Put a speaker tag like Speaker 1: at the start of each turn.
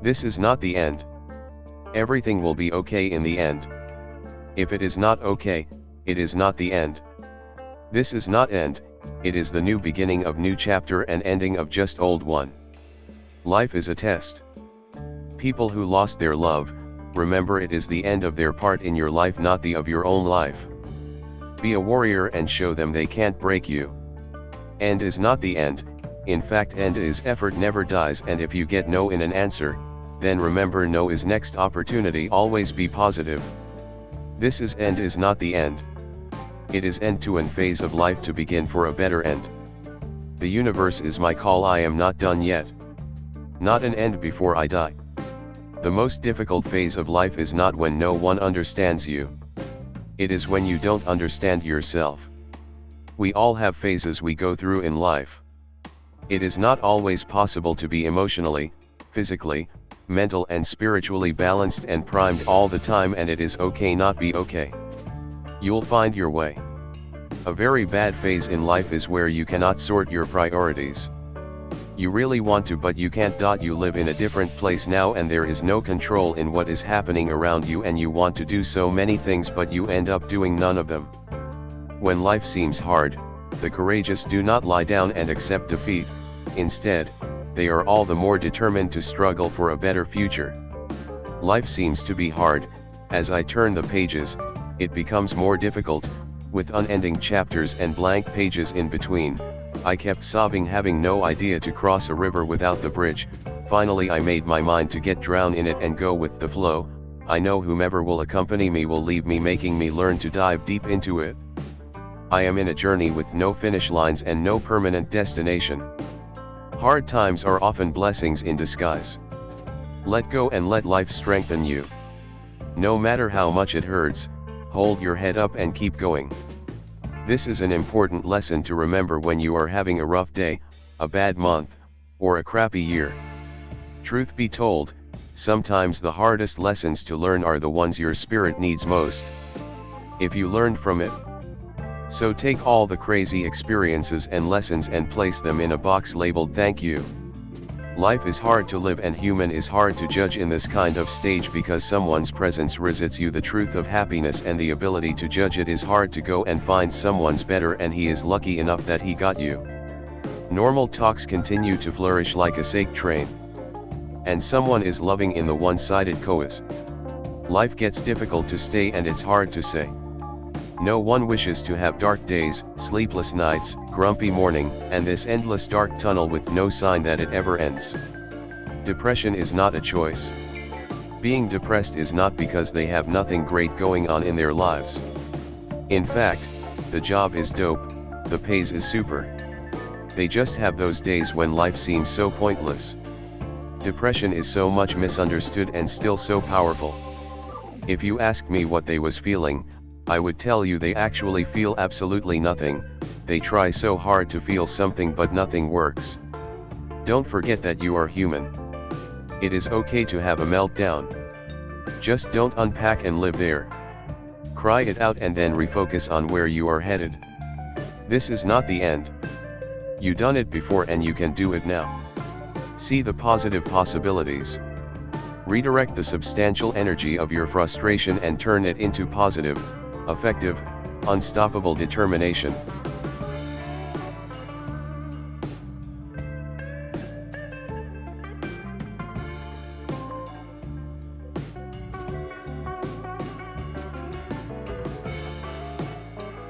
Speaker 1: This is not the end. Everything will be okay in the end. If it is not okay, it is not the end. This is not end, it is the new beginning of new chapter and ending of just old one. Life is a test. People who lost their love, remember it is the end of their part in your life not the of your own life. Be a warrior and show them they can't break you. End is not the end, in fact end is effort never dies and if you get no in an answer, then remember no is next opportunity always be positive. This is end is not the end. It is end to end phase of life to begin for a better end. The universe is my call I am not done yet. Not an end before I die. The most difficult phase of life is not when no one understands you. It is when you don't understand yourself. We all have phases we go through in life. It is not always possible to be emotionally, physically, mental and spiritually balanced and primed all the time and it is okay not be okay. You'll find your way. A very bad phase in life is where you cannot sort your priorities. You really want to but you can't. You live in a different place now and there is no control in what is happening around you and you want to do so many things but you end up doing none of them. When life seems hard, the courageous do not lie down and accept defeat, instead, they are all the more determined to struggle for a better future. Life seems to be hard, as I turn the pages, it becomes more difficult, with unending chapters and blank pages in between, I kept sobbing having no idea to cross a river without the bridge, finally I made my mind to get drown in it and go with the flow, I know whomever will accompany me will leave me making me learn to dive deep into it. I am in a journey with no finish lines and no permanent destination. Hard times are often blessings in disguise. Let go and let life strengthen you. No matter how much it hurts, hold your head up and keep going. This is an important lesson to remember when you are having a rough day, a bad month, or a crappy year. Truth be told, sometimes the hardest lessons to learn are the ones your spirit needs most. If you learned from it, so take all the crazy experiences and lessons and place them in a box labeled thank you. Life is hard to live and human is hard to judge in this kind of stage because someone's presence resists you the truth of happiness and the ability to judge it is hard to go and find someone's better and he is lucky enough that he got you. Normal talks continue to flourish like a sake train. And someone is loving in the one-sided coas. Life gets difficult to stay and it's hard to say. No one wishes to have dark days, sleepless nights, grumpy morning, and this endless dark tunnel with no sign that it ever ends. Depression is not a choice. Being depressed is not because they have nothing great going on in their lives. In fact, the job is dope, the pays is super. They just have those days when life seems so pointless. Depression is so much misunderstood and still so powerful. If you ask me what they was feeling, I would tell you they actually feel absolutely nothing, they try so hard to feel something but nothing works. Don't forget that you are human. It is okay to have a meltdown. Just don't unpack and live there. Cry it out and then refocus on where you are headed. This is not the end. You done it before and you can do it now. See the positive possibilities. Redirect the substantial energy of your frustration and turn it into positive, effective, unstoppable determination.